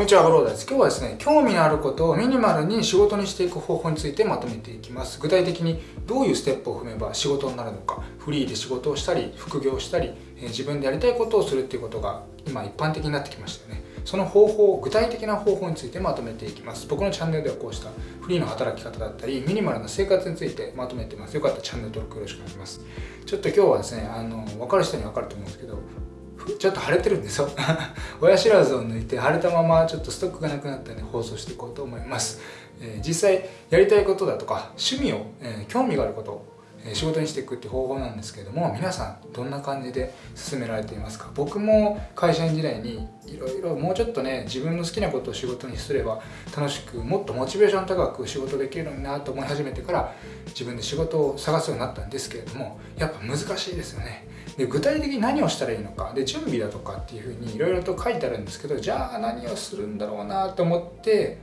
こんにちは、ゴローです。今日はですね、興味のあることをミニマルに仕事にしていく方法についてまとめていきます。具体的にどういうステップを踏めば仕事になるのか、フリーで仕事をしたり、副業したり、え自分でやりたいことをするっていうことが今一般的になってきましたよね。その方法、具体的な方法についてまとめていきます。僕のチャンネルではこうしたフリーの働き方だったり、ミニマルな生活についてまとめてます。よかったらチャンネル登録よろしくお願いします。ちょっと今日はですね、あの、分かる人に分かると思うんですけど、ちょっと腫れてるんですよ。親知らずを抜いて腫れたままちょっとストックがなくなったんで放送していこうと思います、えー、実際やりたいことだとか趣味を、えー、興味があることえ仕事にしていくって方法なんですけれども皆さんどんな感じで進められていますか？僕も会社員時代にいろいろもうちょっとね自分の好きなことを仕事にすれば楽しくもっとモチベーション高く仕事できるのになと思い始めてから自分で仕事を探すようになったんですけれどもやっぱ難しいですよね。で具体的に何をしたらいいのかで準備だとかっていうふうにいろいろと書いてあるんですけどじゃあ何をするんだろうなと思って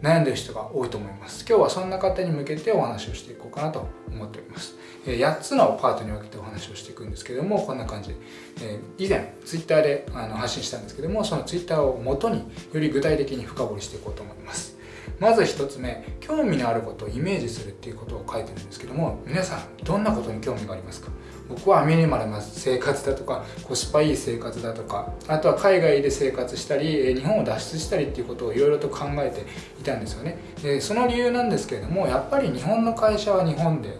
悩んでる人が多いと思います。今日はそんな方に向けてお話をしていこうかなと思っております。8つのパートに分けてお話をしていくんですけどもこんな感じで。え以前 Twitter で発信したんですけどもその Twitter をもとにより具体的に深掘りしていこうと思います。まず1つ目興味のあることをイメージするっていうことを書いてるんですけども皆さんどんなことに興味がありますか？僕はミニマルな生活だとかコスパいい生活だとかあとは海外で生活したり日本を脱出したりっていうことをいろいろと考えていたんですよね。でその理由なんですけれどもやっぱり日本の会社は日本で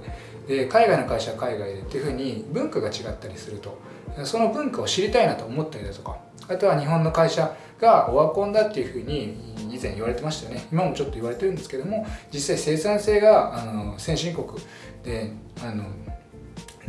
で海外の会社は海外でっていうふうに文化が違ったりすると。その文化を知りたいなと思ったりだとかあとは日本の会社がオワコンだっていうふうに以前言われてましたよね。今もちょっと言われてるんですけども実際生産性があの先進国であの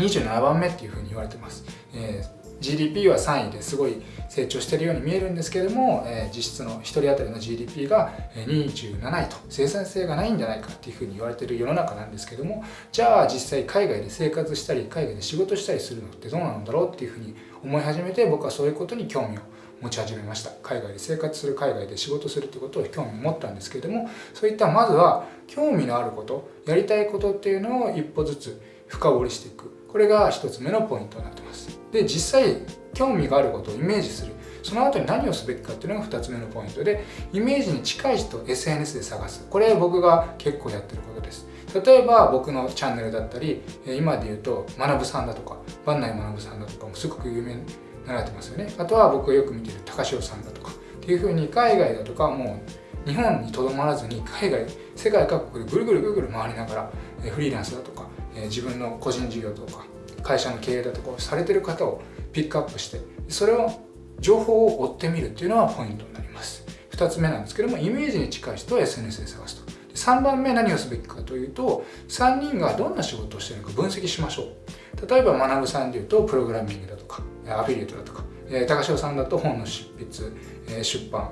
27番目っていうふうに言われてます、えー GDP は3位ですごい成長してるように見えるんですけれども、えー、実質の1人当たりの GDP が27位と生産性がないんじゃないかっていうふうに言われてる世の中なんですけどもじゃあ実際海外で生活したり海外で仕事したりするのってどうなんだろうっていうふうに思い始めて僕はそういうことに興味を持ち始めました。海外で生活する海外で仕事するってことを興味を持ったんですけれどもそういったまずは興味のあることやりたいことっていうのを一歩ずつ深掘りしていく。これが一つ目のポイントになってます。で実際興味があることをイメージする。その後に何をすべきかっていうのが2つ目のポイントでイメージに近い人を SNS で探す。これ僕が結構やってることです。例えば僕のチャンネルだったり今で言うと学さんだとか万内学さんだとかもすごく有名になられてますよね。あとは僕がよく見てる高潮さんだとか。っていうふうに海外だとかもう日本にとどまらずに海外世界各国でぐるぐるぐるぐる回りながらフリーランスだとか自分の個人事業とか会社の経営だとかをされてる方をピックアップしてそれを情報を追ってみるっていうのはポイントになります。2つ目なんですけどもイメージに近い人を SNS で探すと。3番目何をすべきかというと3人がどんな仕事をしてるのか分析しましょう。例えば学さんでいうとプログラミングだとかアフィリエイトだとか高潮さんだと本の執筆出版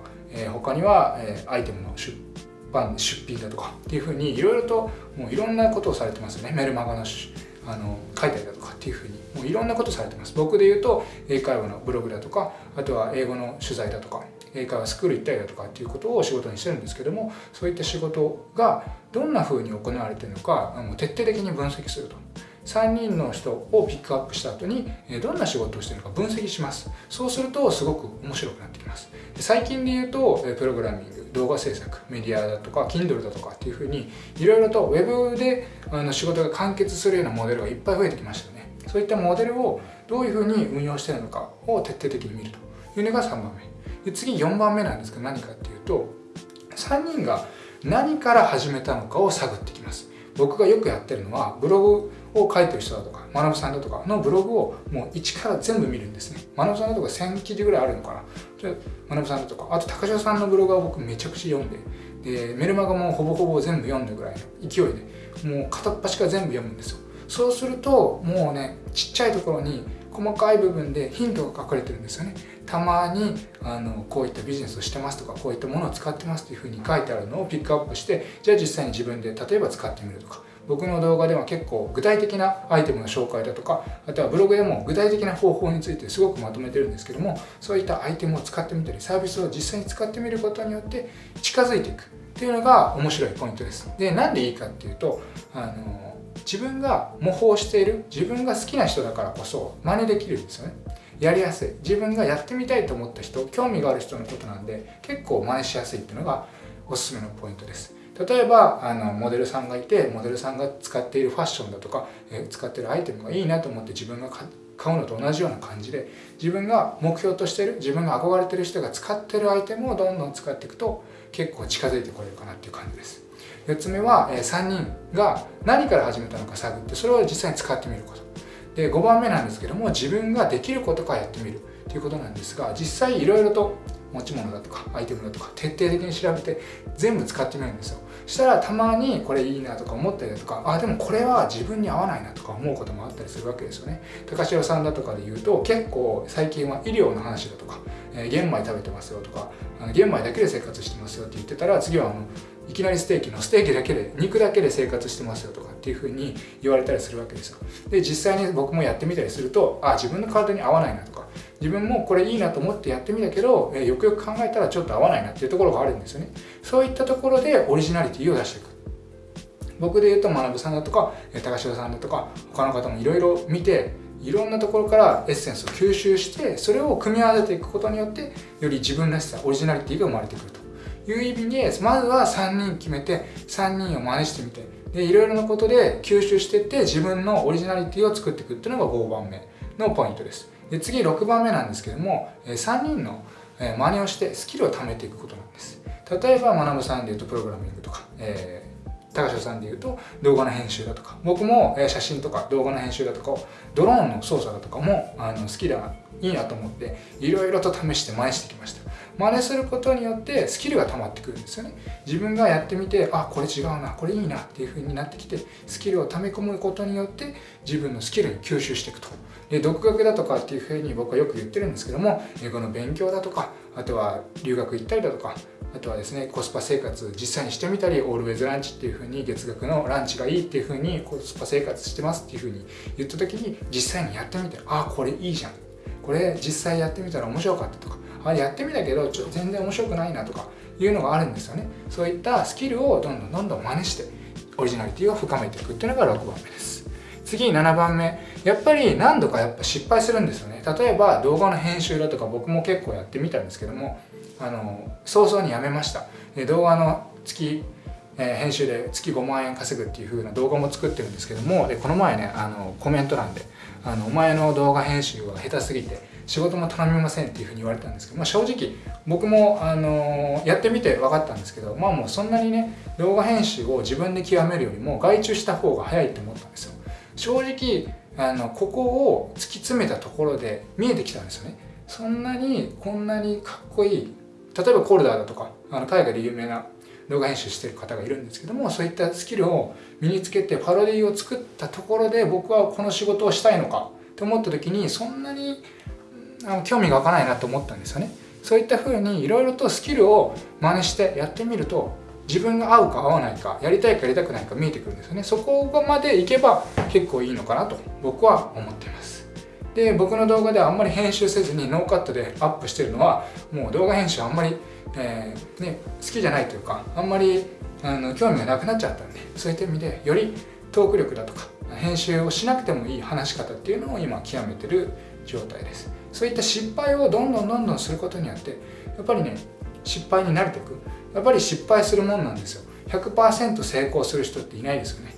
他にはアイテムの出版出品だとかっていうふうにいろいろともういろんなことをされてますよね。メルマガのあの書いたりだとかっていうふうに。もういろんなことされてます。僕で言うと英会話のブログだとかあとは英語の取材だとか英会話スクール行ったりだとかっていうことを仕事にしてるんですけどもそういった仕事がどんなふうに行われてるのかもう徹底的に分析すると。3人の人をピックアップした後にどんな仕事をしてるか分析します。そうするとすごく面白くなってきます。最近で言うとプログラミング。動画制作メディアだとか Kindle だとかっていうふうにいろいろと Web であの仕事が完結するようなモデルがいっぱい増えてきましたよね。そういったモデルをどういうふうに運用してるのかを徹底的に見ると。いうのが3番目。で次4番目なんですけど何かっていうと3人が何から始めたのかを探ってきます。僕がよくやってるのはブログを書いてる人だとか学さんだとかのブログをもう一から全部見るんですね。学さんだとか1000記事ぐらいあるのかな。学さんだとかあと高城さんのブログは僕めちゃくちゃ読んででメルマガもほぼほぼ全部読んだぐらいの勢いでもう片っ端から全部読むんですよ。そうするともうねちっちゃいところに細かい部分でヒントが隠れてるんですよね。たまにあのこういったビジネスをしてますとかこういったものを使ってますっていうふうに書いてあるのをピックアップしてじゃあ実際に自分で例えば使ってみるとか。僕の動画では結構具体的なアイテムの紹介だとかあとはブログでも具体的な方法についてすごくまとめてるんですけどもそういったアイテムを使ってみたりサービスを実際に使ってみることによって近づいていくっていうのが面白いポイントです。でなんでいいかっていうとあの自分が模倣している自分が好きな人だからこそ真似できるんですよね。やりやすい。自分がやってみたいと思った人興味がある人のことなんで結構真似しやすいっていうのがおすすめのポイントです。例えばあのモデルさんがいてモデルさんが使っているファッションだとか、え使っているアイテムがいいなと思って自分が買うのと同じような感じで自分が目標としてる自分が憧れてる人が使ってるアイテムをどんどん使っていくと結構近づいてこれるかなっていう感じです。4つ目は、え3人が何から始めたのか探ってそれを実際に使ってみること。で5番目なんですけども自分ができることからやってみるということなんですが実際いろいろと持ち物だとかアイテムだとか徹底的に調べて全部使ってみるんですよ。したらたまにこれいいなとか思ったりだとかあでもこれは自分に合わないなとか思うこともあったりするわけですよね。高城さんだとかで言うと結構最近は医療の話だとか、えー、玄米食べてますよとかあの玄米だけで生活してますよって言ってたら次はあのいきなりステーキのステーキだけで肉だけで生活してますよとかっていうふうに言われたりするわけですよ。で実際に僕もやってみたりするとあ自分の体に合わないなとか自分もこれいいなと思ってやってみたけど、えよくよく考えたらちょっと合わないなっていうところがあるんですよね。そういったところでオリジナリティを出していく。僕で言うと学さんだとか高城さんだとか他の方もいろいろ見ていろんなところからエッセンスを吸収してそれを組み合わせていくことによってより自分らしさオリジナリティが生まれてくると。いう意味でまずは3人決めて3人を真似してみて。でいろいろなことで吸収していって自分のオリジナリティを作っていくっていうのが5番目のポイントです。で次6番目なんですけども3人の真似をしてスキルを貯めていくことなんです。例えば学さんでいうとプログラミングとか、えー、高橋さんでいうと動画の編集だとか僕も写真とか動画の編集だとかドローンの操作だとかもあの好きだいいなと思っていろいろと試して真似してきました。真似することによってスキルが溜まってくるんですよね。自分がやってみてあこれ違うなこれいいなっていう風になってきてスキルを溜め込むことによって自分のスキルに吸収していくと。で独学だとかっていう風に僕はよく言ってるんですけども英語の勉強だとかあとは留学行ったりだとかあとはですねコスパ生活実際にしてみたりオールウェイズランチっていう風に月額のランチがいいっていう風にコスパ生活してますっていう風に言った時に実際にやってみてあこれいいじゃん。これ実際やってみたら面白かったとかあれやってみたけどちょ全然面白くないなとかいうのがあるんですよね。そういったスキルをどんどんどんどん真似してオリジナリティを深めていくっていうのが6番目です。次7番目やっぱり何度かやっぱ失敗するんですよね。例えば動画の編集だとか僕も結構やってみたんですけどもあの早々にやめました。で動画の月え編集で月5万円稼ぐっていう風な動画も作ってるんですけどもでこの前ねあのコメント欄であの「お前の動画編集は下手すぎて仕事も頼みません」っていう風に言われたんですけど、まあ、正直僕も、あのやってみて分かったんですけどまあもうそんなにね動画編集を自分で極めるよりも外注した方が早いって思ったんですよ。正直あのここを突き詰めたところで見えてきたんですよね。そんなにこんなにかっこいい例えばコルダーだとかあの海外で有名な動画編集してる方がいるんですけどもそういったスキルを身につけてパロディを作ったところで僕はこの仕事をしたいのかと思った時にそんなにあの興味が湧かないなと思ったんですよね。そういった風にいろいろとスキルを真似してやってみると自分が合うか合わないかやりたいかやりたくないか見えてくるんですよね。そこまでいけば結構いいのかなと僕は思っています。で僕の動画ではあんまり編集せずにノーカットでアップしてるのはもう動画編集あんまり、えー、ね、好きじゃないというかあんまりあの興味がなくなっちゃったんでそういった意味でよりトーク力だとか編集をしなくてもいい話し方っていうのを今極めてる状態です。そういった失敗をどんどんどんどんすることによってやっぱりね失敗に慣れていく。やっぱり失敗するもんなんですよ。100%成功する人っていないですよね。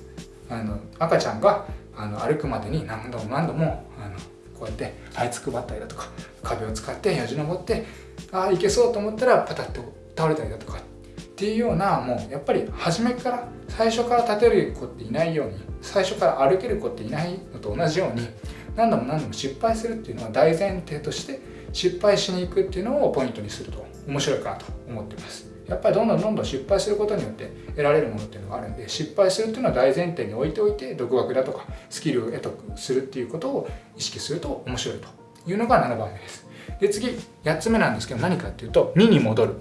あの赤ちゃんがあの歩くまでに何度も何度もあのこうやって這いつくばったりだとか壁を使ってよじ登ってああいけそうと思ったらパタッと倒れたりだとかっていうようなもうやっぱり初めから最初から立てる子っていないように最初から歩ける子っていないのと同じように何度も何度も失敗するっていうのは大前提として失敗しに行くっていうのをポイントにすると面白いかなと思ってます。やっぱりどんどんどんどん失敗することによって得られるものっていうのがあるんで失敗するっていうのは大前提に置いておいて独学だとかスキルを得得するっていうことを意識すると面白いというのが7番目です。で次8つ目なんですけど何かっていうと2に戻る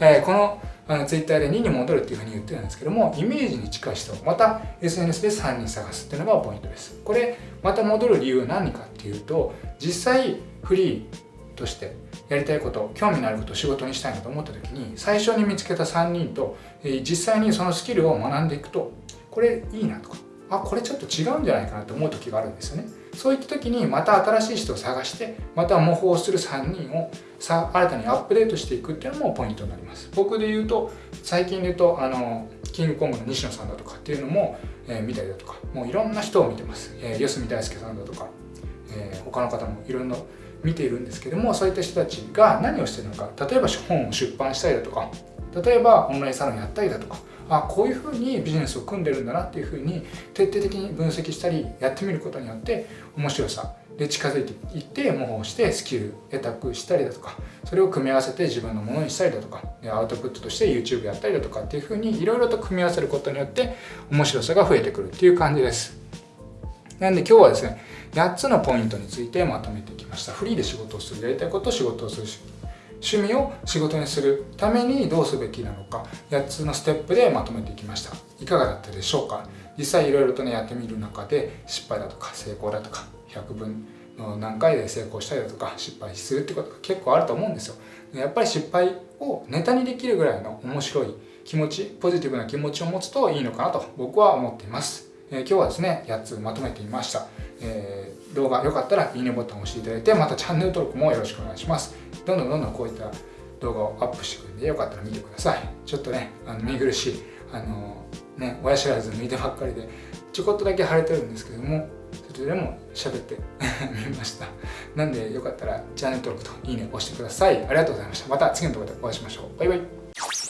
えー、このあのツイッターで2に戻るっていうふうに言ってるんですけどもイメージに近い人また SNS で3人探すっていうのがポイントです。これまた戻る理由は何かっていうと実際フリーとしてやりたいこと興味のあることを仕事にしたいなと思った時に最初に見つけた3人と、え、実際にそのスキルを学んでいくとこれいいなとかあこれちょっと違うんじゃないかなと思う時があるんですよね。そういった時にまた新しい人を探してまた模倣する3人をさ新たにアップデートしていくっていうのもポイントになります。僕で言うと最近で言うとあのキングコングの西野さんだとかっていうのも、えー、見たりだとかもういろんな人を見てます、えー、四隅大輔さんだとか、えー、他の方もいろんな見ているんですけどもそういった人たちが何をしてるのか例えば本を出版したりだとか例えばオンラインサロンやったりだとかあこういうふうにビジネスを組んでるんだなっていうふうに徹底的に分析したりやってみることによって面白さで近づいていって模倣してスキル得たくしたりだとかそれを組み合わせて自分のものにしたりだとかアウトプットとして YouTube やったりだとかっていうふうにいろいろと組み合わせることによって面白さが増えてくるっていう感じです。なんで今日はですね8つのポイントについてまとめてきました。フリーで仕事をするやりたいことを仕事をする。趣味を仕事にするためにどうすべきなのか8つのステップでまとめていきました。いかがだったでしょうか？実際いろいろとねやってみる中で失敗だとか成功だとか100分の何回で成功したりだとか失敗するってことが結構あると思うんですよ。やっぱり失敗をネタにできるぐらいの面白い気持ちポジティブな気持ちを持つといいのかなと僕は思っています、えー、今日はですね8つまとめてみました、えー、動画良かったらいいねボタンを押していただいてまたチャンネル登録もよろしくお願いします。どんどんどんどんこういった動画をアップしてくるんでよかったら見てください。ちょっとねあの見苦しいあのね親知らず抜いてばっかりでちょこっとだけ腫れてるんですけどもそれでも喋って みました。なんでよかったらチャンネル登録といいね押してください。ありがとうございました。また次の動画でお会いしましょう。バイバイ。